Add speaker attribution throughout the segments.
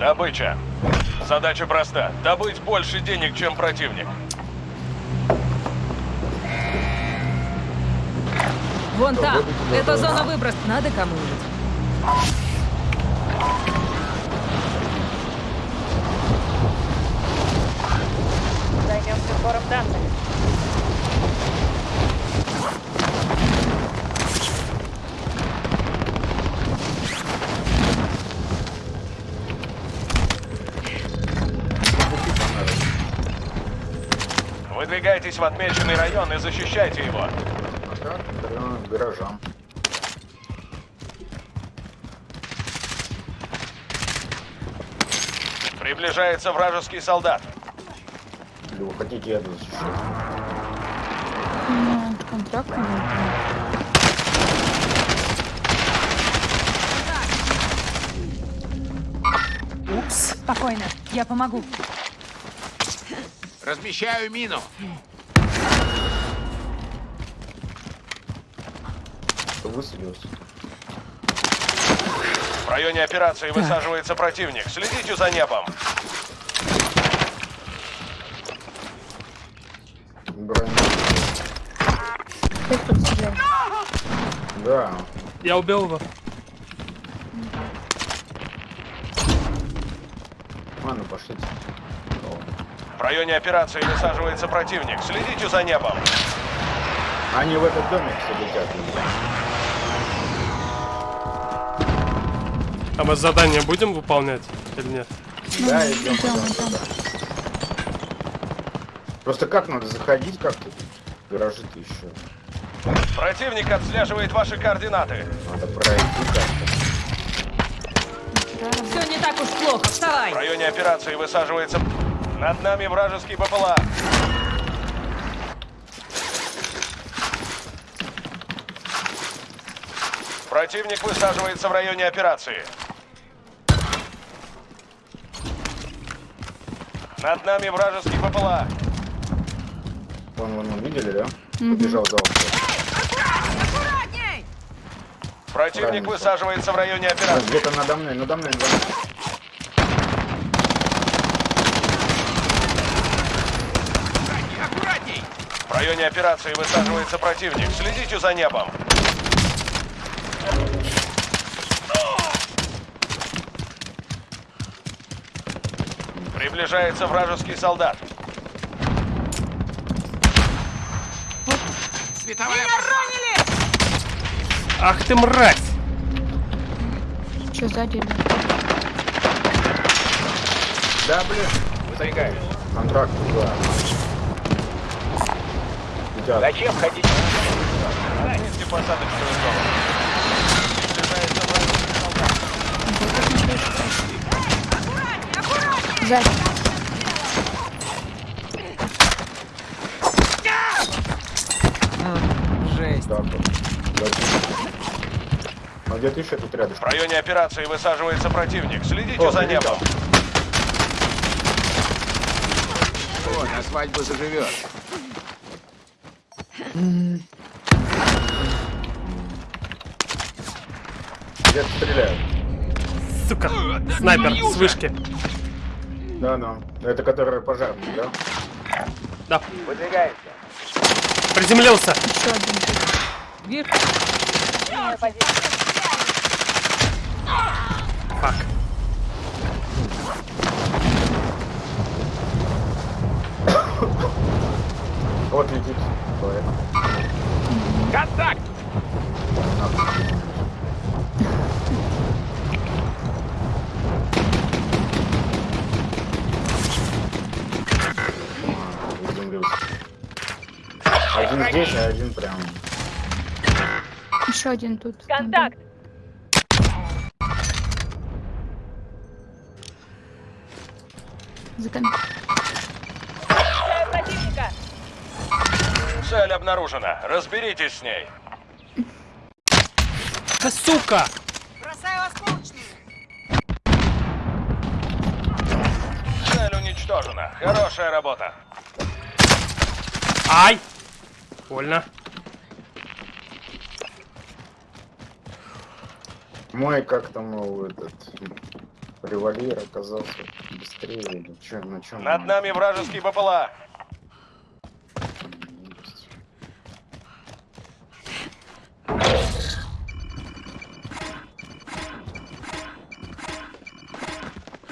Speaker 1: Добыча. Задача проста. Добыть больше денег, чем противник.
Speaker 2: Вон там. Это зона выброс. Надо кому-нибудь.
Speaker 3: Займемся сбором данных.
Speaker 1: Выдвигайтесь в отмеченный район и защищайте его.
Speaker 4: Гаражам.
Speaker 1: Приближается вражеский солдат.
Speaker 4: Или вы хотите это защищать?
Speaker 5: Ну, контракт.
Speaker 2: Упс. Спокойно. Я помогу.
Speaker 6: Размещаю мину.
Speaker 4: Кто высадился?
Speaker 1: В районе операции высаживается противник. Следите за небом.
Speaker 5: Стреляет.
Speaker 4: Да.
Speaker 7: Я убил его.
Speaker 4: Ладно, пошлите.
Speaker 1: В районе операции высаживается противник. Следите за небом.
Speaker 4: Они в этот домик все летят.
Speaker 7: А мы задание будем выполнять или нет?
Speaker 4: Да,
Speaker 5: Ну,
Speaker 4: идем.
Speaker 5: идем,
Speaker 4: да,
Speaker 5: идем.
Speaker 4: да. Просто как надо заходить как-то? Гаражи-то еще.
Speaker 1: Противник отслеживает ваши координаты.
Speaker 4: Надо пройти как-то.
Speaker 2: Все не так уж плохо. Вставай.
Speaker 1: В районе операции высаживается... Над нами вражеский БПЛА. Противник высаживается в районе операции. Над нами вражеский БПЛА.
Speaker 4: Вон, вон, вон, видели, да? Побежал за.
Speaker 1: Противник
Speaker 4: Правильно.
Speaker 1: высаживается в районе операции.
Speaker 4: Где-то надо мной, надо мной, надо мной.
Speaker 6: Аккуратней!
Speaker 1: В районе операции высаживается противник. Следите за небом. Приближается вражеский солдат.
Speaker 6: Световая
Speaker 7: Ах ты мразь!
Speaker 5: Что сзади? идет?
Speaker 4: Да, блин.
Speaker 6: Выдвигаюсь.
Speaker 4: Контракт, да. Летят.
Speaker 6: Зачем ходить?
Speaker 1: Посадочную зону. Приближается вражеский солдат.
Speaker 4: Вот. Дальше. А где ты еще тут
Speaker 1: В
Speaker 4: рядышком?
Speaker 1: районе операции высаживается противник. Следите
Speaker 4: О,
Speaker 1: за небом.
Speaker 6: О, на свадьбу заживет.
Speaker 4: Где-то стреляют.
Speaker 7: Сука! Снайпер с вышки.
Speaker 4: Да, да. Это который пожарный, да?
Speaker 7: Да,
Speaker 6: Выдвигаемся.
Speaker 7: приземлился.
Speaker 5: Еще один.
Speaker 3: Позиция.
Speaker 7: Фак.
Speaker 4: Вот летит. Человек.
Speaker 6: Контакт!
Speaker 4: Здесь, а один прям.
Speaker 5: Еще один тут.
Speaker 3: Контакт.
Speaker 5: За кон-
Speaker 3: Встречаю противника.
Speaker 1: Цель обнаружена. Разберитесь с ней.
Speaker 7: Да сука!
Speaker 1: Цель уничтожена. Хорошая работа.
Speaker 7: Ай! Больно.
Speaker 4: Мой как там его этот Револьвер оказался быстрее или чё, на чем?
Speaker 1: Над нами вражеский БПЛА.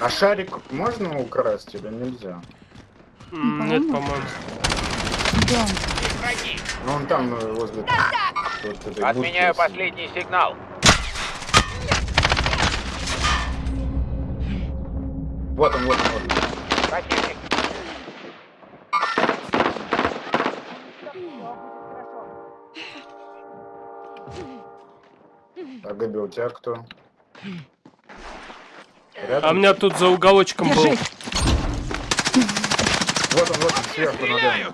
Speaker 4: А шарик можно украсть или нельзя?
Speaker 7: Нет, по-моему.
Speaker 5: Он?
Speaker 6: Враги!
Speaker 4: Ну он там э, возле вот
Speaker 6: Отменяю последний сигнал.
Speaker 4: Вот он, вот он, вот он.
Speaker 6: Противник!
Speaker 4: А Габи, у тебя кто?
Speaker 7: А
Speaker 4: Рядом?
Speaker 7: у меня тут за уголочком был.
Speaker 2: Держи.
Speaker 4: Вот он, вот он, сверху надо.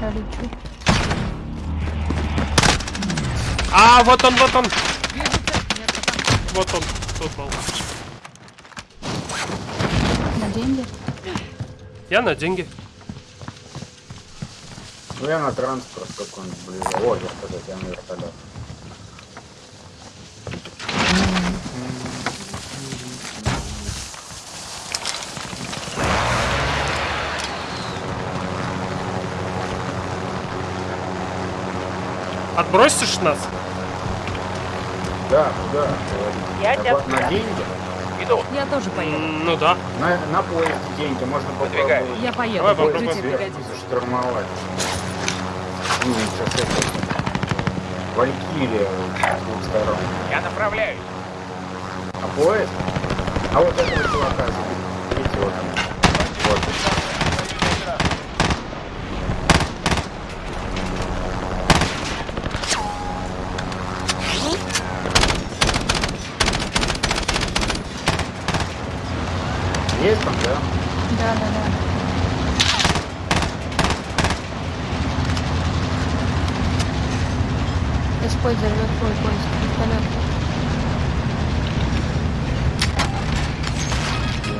Speaker 5: Я лечу.
Speaker 7: А, вот он, вот он. Вот он. Тут был.
Speaker 5: На деньги?
Speaker 7: Я на деньги.
Speaker 4: Ну я на транспорт какой-нибудь ближе. О, вертолет, я на вертолет.
Speaker 7: Отбросишь нас?
Speaker 4: Да, куда?
Speaker 3: Я
Speaker 4: На
Speaker 3: тебя
Speaker 4: На деньги?
Speaker 6: Иду!
Speaker 2: Я тоже поеду.
Speaker 7: Ну да.
Speaker 4: На, на поезд деньги можно попробовать.
Speaker 2: Я поеду.
Speaker 7: Давай попробуем.
Speaker 4: Штурмовать. Ну, сейчас это... Валькирия с двух сторон.
Speaker 6: Я направляюсь!
Speaker 4: А поезд? А вот этого чувака забери. Видите, вот он. Вот. Есть там, да?
Speaker 5: Да, да, да. Используй взорвет твой поезд. Вертолет.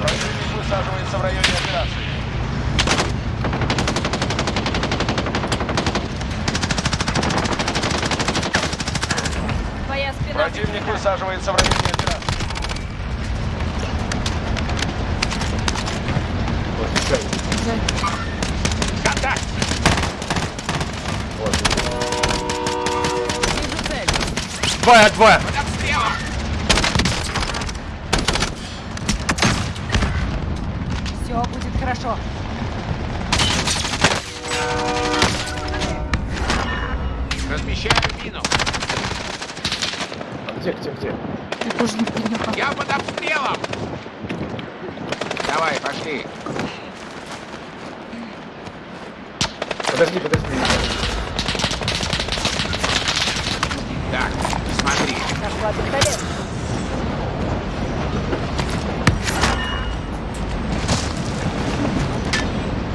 Speaker 1: Противник высаживается в районе операции.
Speaker 2: Твоя спина.
Speaker 1: Противник высаживается в районе
Speaker 2: цель.
Speaker 7: Двое, двое.
Speaker 6: Под обстрелом!
Speaker 2: Все будет хорошо.
Speaker 6: Размещаю мину!
Speaker 4: Где, где, где?
Speaker 5: Так уж не приехал.
Speaker 6: Я под обстрелом! Давай, пошли!
Speaker 4: Подожди, подожди.
Speaker 6: Так,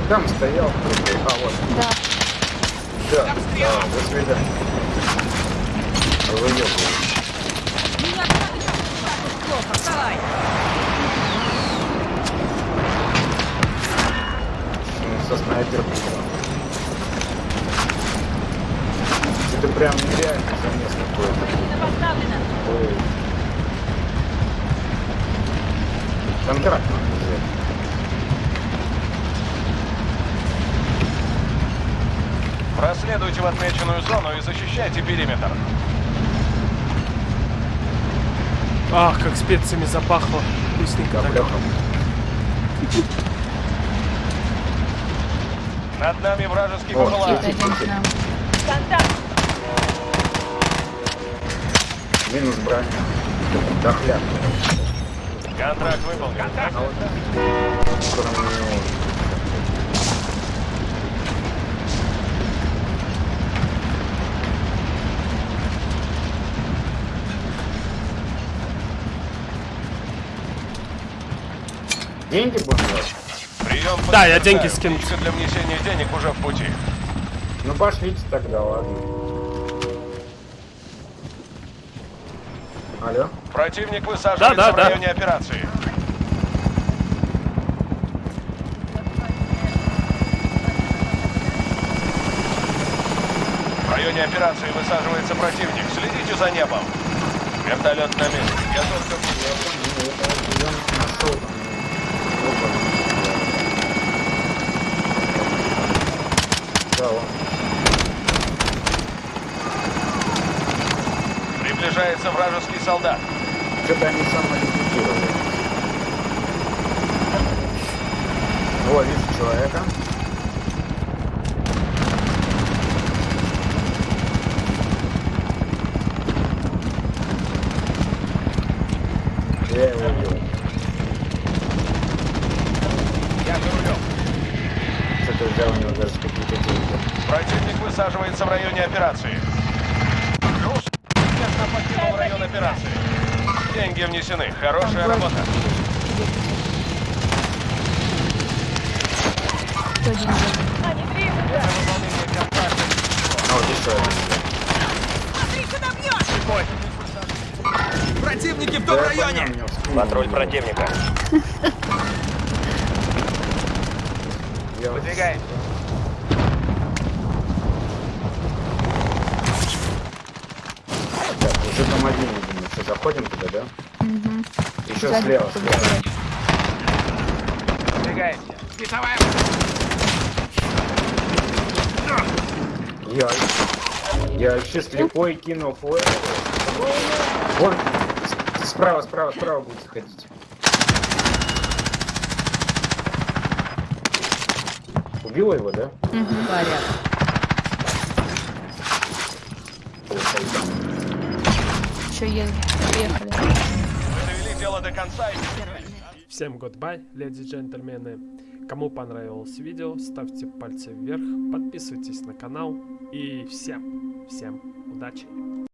Speaker 4: Там стоял. А, вот.
Speaker 5: Да.
Speaker 4: Да, да, до свидания. Выебывай.
Speaker 2: Меня так уж плохо. Вставай.
Speaker 4: Ну, Со снайпером. Это прям нереально замес какой-то.
Speaker 2: Мина поставлена.
Speaker 4: Ой. Контракт надо взять.
Speaker 1: Проследуйте в отмеченную зону и защищайте периметр.
Speaker 7: Ах, как специями запахло. Вкусненько так.
Speaker 1: Над нами вражеский
Speaker 4: О,
Speaker 1: БПЛА.
Speaker 4: летит,
Speaker 5: Пойдем к
Speaker 4: летит.
Speaker 5: нам.
Speaker 3: Контакт.
Speaker 4: Минус броня. Дохляк.
Speaker 1: Контракт выполнен.
Speaker 6: Контакт!
Speaker 4: Деньги будем брать?
Speaker 1: Прием
Speaker 7: Да, я деньги скину.
Speaker 1: Для внесения денег уже в пути.
Speaker 4: Ну пошлите тогда, ладно. Алло?
Speaker 1: Противник высаживается
Speaker 7: Да, да,
Speaker 1: в
Speaker 7: да.
Speaker 1: районе операции. В районе операции высаживается противник. Следите за небом. Вертолет на месте.
Speaker 4: Я нашел там. Опа. Да, он.
Speaker 1: Приближается вражеский солдат.
Speaker 4: Что-то они самоликвидировали. О, вижу человека. Я его убил.
Speaker 1: Я за рулем.
Speaker 4: Что-то взял у него даже какие-то деньги.
Speaker 1: Противник высаживается в районе операции. Плюс. Успешно покинул район операции. Внесены. Хорошая работа.
Speaker 3: Они движутся!
Speaker 1: Контракта.
Speaker 4: А вот еще один.
Speaker 6: Противники в
Speaker 4: Да, я понял, меня вспомнил.
Speaker 1: Патруль противника. Выдвигаемся.
Speaker 4: Так, уже там один, заходим туда, да?
Speaker 5: Угу.
Speaker 4: Еще
Speaker 5: Сзади
Speaker 4: слева, слева.
Speaker 6: Световая...
Speaker 4: Я, я еще слепой кинул флеш. Вон, справа, справа, справа будет заходить. Убила его, да?
Speaker 2: Порядок.
Speaker 5: Приехали.
Speaker 1: Вы довели дело до конца и
Speaker 7: Всем goodbye, леди и джентльмены. Кому понравилось видео, ставьте пальцы вверх, подписывайтесь на канал и всем, всем удачи!